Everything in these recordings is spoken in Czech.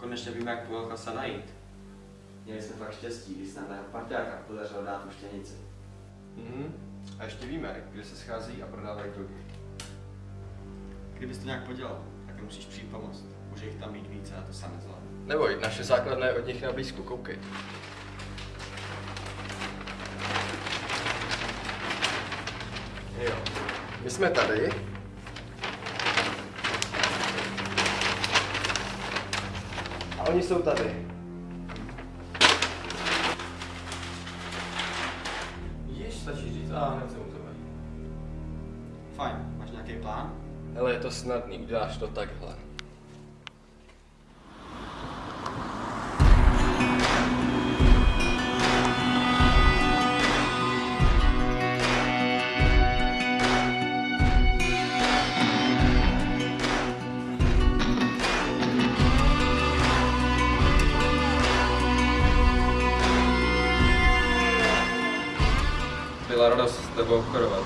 Konečně víme, jak toho kasa najít. Měli jsme fakt štěstí, když se nám jeho parťáka podařilo dát tu štěnici. Mhm. A ještě víme, kde se schází a prodávají drogy. Kdybys to nějak podělal, tak nemusíš přijít pomoct. Může jich tam mít více a to sám nezvládnu. Neboj, naše základna je od nich na blízku, koukej. Jo. My jsme tady. Oni jsou tady. Již stačí říct a hned se mu to vadí. Fajn, máš nějaký plán? Hele, je to snadný, uděláš to takhle. Byla radost s tebou obchodovat.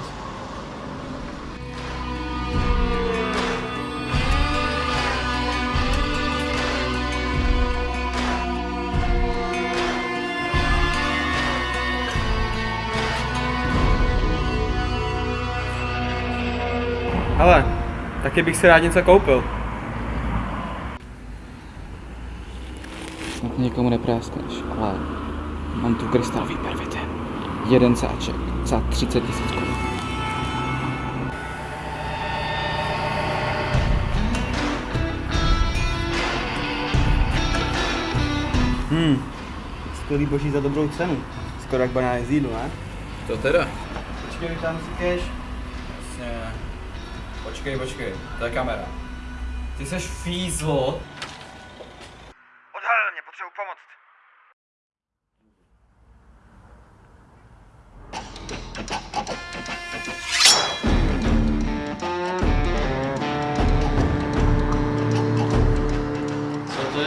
Hele, taky bych si rád něco koupil. Snad někomu nepráskneš, ale mám tu krystalový pervity. Jeden sáček za 30 tisíc korun. Hmm, skvělý boží za dobrou cenu. Skoro jak banány z jídlu, ne? To teda? Počkej, tam si keš. Jasně. Počkej, počkej, to je kamera. Ty seš fízlo.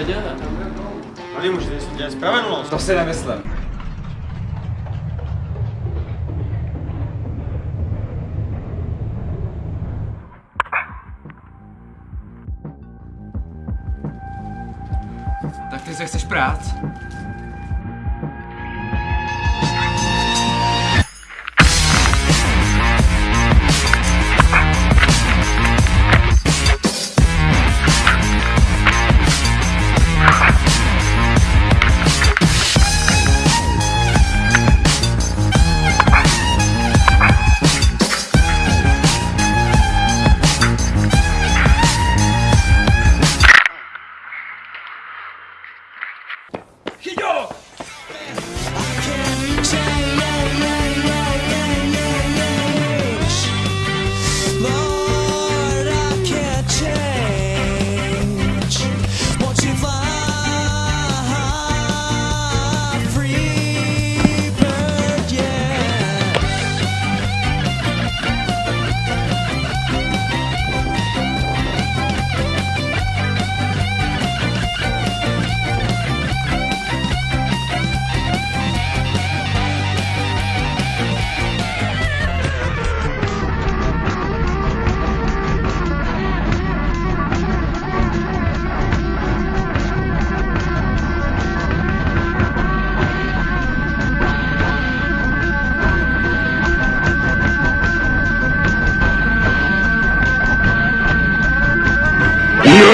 Dělat? Ale můžete dělat spravedlnost. To si nemyslím. Tak ty se chceš prát?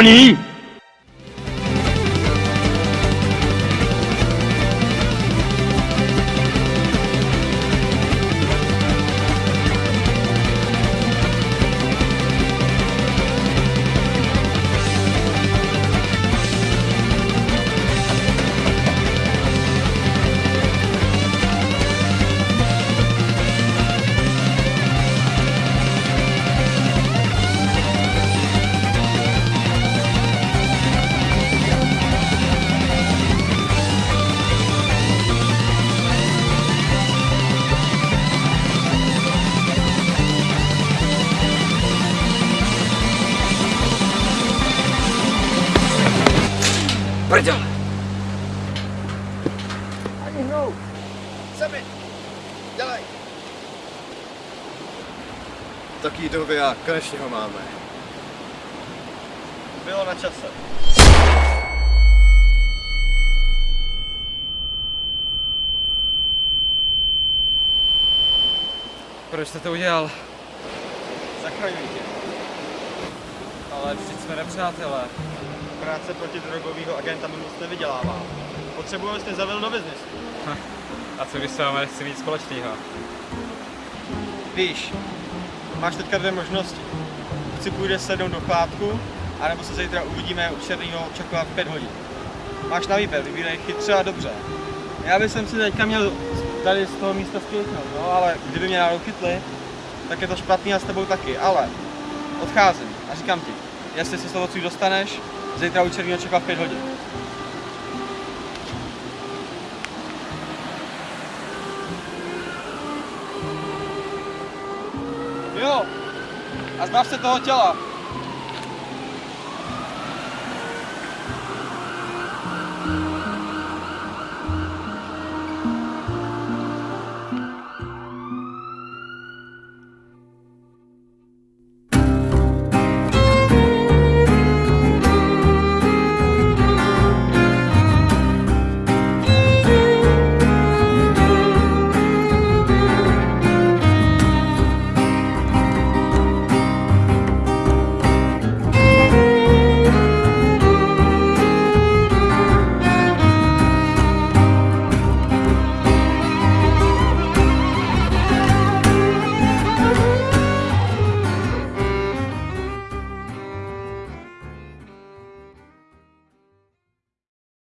你。prdele! Ani hnou! Sami! Dělej! Taký doby a konečně ho máme. Bylo na čase. Proč jste to udělal? Zachraňuj tě. Ale vždyť jsme nepřátelé. Práce proti drogového agenta mi moc nevydělává. Potřebuji, abyste zavedl do biznesu. A co vy s vámi chci mít společného? Víš, máš teďka dvě možnosti. Buď si půjdeš sednout do chládku, anebo se zítra uvidíme u černého čekovat v 5 hodin. Máš na výběr, vybírej chytře a dobře. Já bych si teďka měl tady z toho místa spěchnout, no, ale kdyby mě náhodou chytli, tak je to špatný a s tebou taky, ale odcházím a říkám ti, jestli se toho odsud dostaneš, zítra u černého čeká v 5 hodin. Jo, a zbav se toho těla.